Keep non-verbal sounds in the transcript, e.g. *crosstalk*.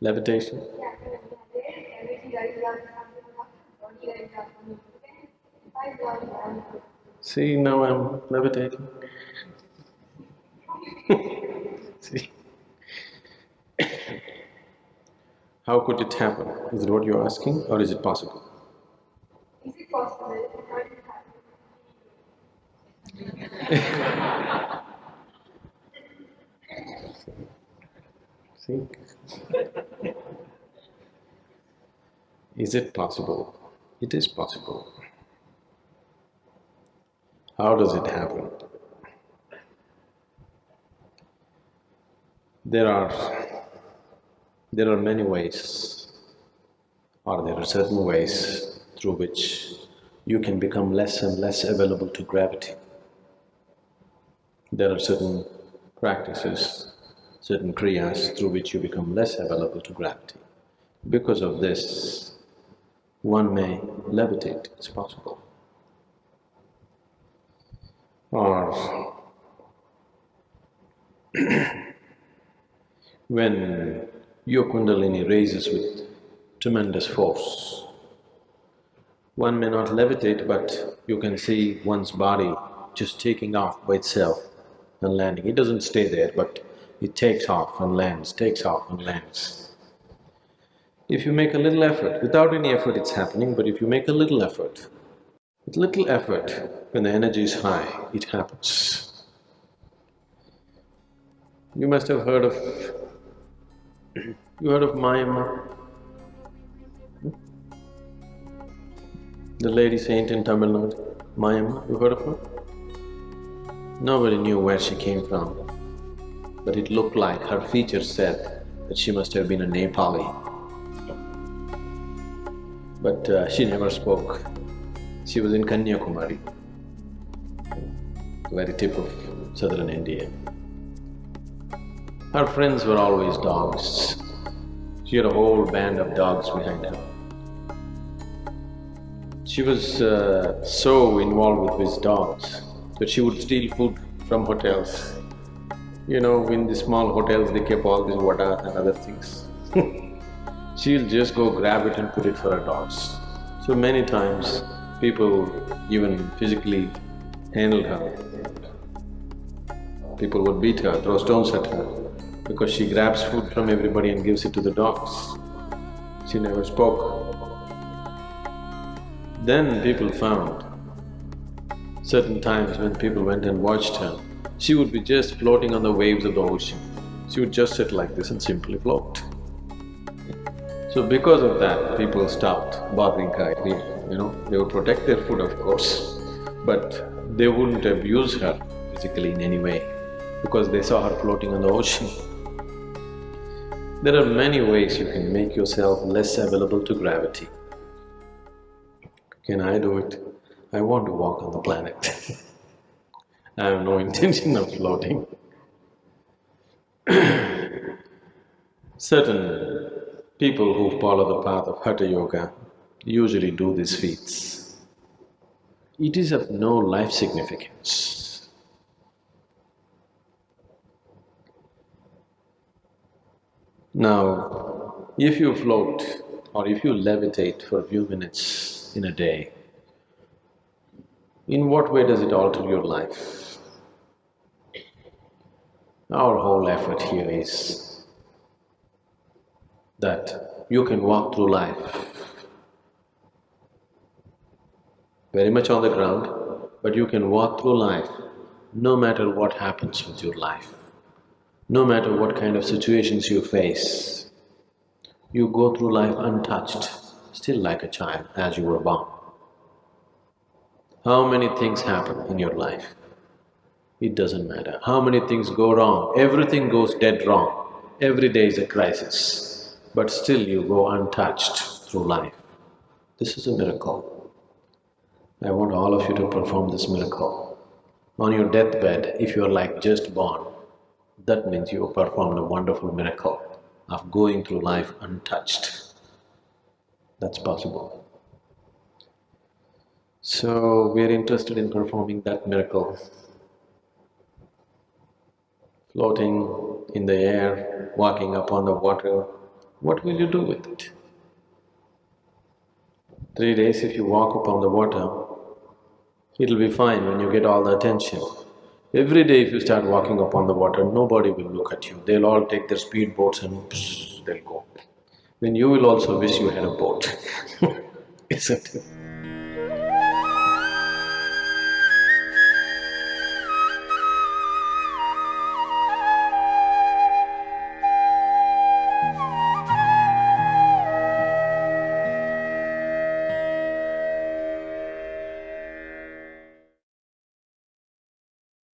Levitation? Yeah, there is energy that is on something about body that is on me. Then if I want on See, now I'm levitating. *laughs* See? How could it happen? Is it what you're asking or is it possible? is it possible *laughs* Is it possible? It is possible. How does it happen? There are… there are many ways or there are certain ways through which you can become less and less available to gravity. There are certain practices, certain kriyas through which you become less available to gravity. Because of this, one may levitate, it's possible. Or *clears throat* when your kundalini raises with tremendous force, one may not levitate, but you can see one's body just taking off by itself and landing. It doesn't stay there, but it takes off and lands, takes off and lands. If you make a little effort, without any effort it's happening, but if you make a little effort, with little effort, when the energy is high, it happens. You must have heard of… *clears throat* you heard of Mayamma? Hmm? The lady saint in Tamil Nadu, Mayamma, you heard of her? Nobody knew where she came from, but it looked like her features said that she must have been a Nepali. But uh, she never spoke. She was in Kanyakumari, the very tip of southern India. Her friends were always dogs. She had a whole band of dogs behind her. She was uh, so involved with these dogs that she would steal food from hotels. You know, in the small hotels they keep all these vadas and other things. *laughs* She'll just go grab it and put it for her dogs. So many times people even physically handled her. People would beat her, throw stones at her because she grabs food from everybody and gives it to the dogs. She never spoke. Then people found certain times when people went and watched her, she would be just floating on the waves of the ocean. She would just sit like this and simply float. So because of that, people stopped bothering her, you know, they would protect their food of course, but they wouldn't abuse her physically in any way because they saw her floating on the ocean. There are many ways you can make yourself less available to gravity. Can I do it? I want to walk on the planet. *laughs* I have no intention of floating. *clears throat* Certain people who follow the path of Hatha Yoga usually do these feats. It is of no life significance. Now, if you float or if you levitate for a few minutes in a day, in what way does it alter your life? Our whole effort here is that you can walk through life very much on the ground, but you can walk through life no matter what happens with your life, no matter what kind of situations you face. You go through life untouched, still like a child as you were born. How many things happen in your life? It doesn't matter. How many things go wrong? Everything goes dead wrong. Every day is a crisis, but still you go untouched through life. This is a miracle. I want all of you to perform this miracle. On your deathbed, if you're like just born, that means you have performed a wonderful miracle of going through life untouched. That's possible. So, we are interested in performing that miracle. Floating in the air, walking upon the water, what will you do with it? Three days if you walk upon the water, it'll be fine when you get all the attention. Every day if you start walking upon the water, nobody will look at you. They'll all take their speedboats and they'll go. Then you will also wish you had a boat, *laughs* isn't it?